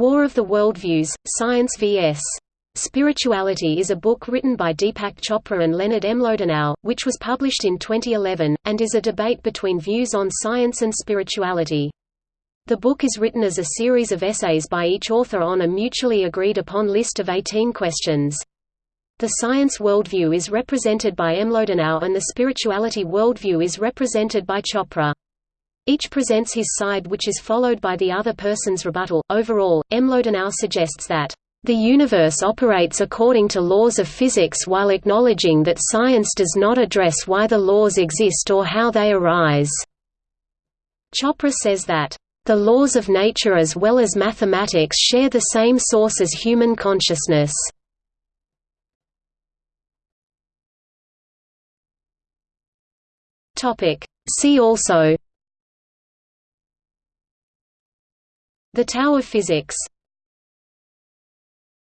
War of the Worldviews, Science vs. Spirituality is a book written by Deepak Chopra and Leonard Mlodinow, which was published in 2011, and is a debate between views on science and spirituality. The book is written as a series of essays by each author on a mutually agreed upon list of 18 questions. The science worldview is represented by Mlodinow and the spirituality worldview is represented by Chopra. Each presents his side which is followed by the other person's rebuttal. Overall, Mlodinow suggests that the universe operates according to laws of physics while acknowledging that science does not address why the laws exist or how they arise. Chopra says that the laws of nature as well as mathematics share the same source as human consciousness. See also The of Physics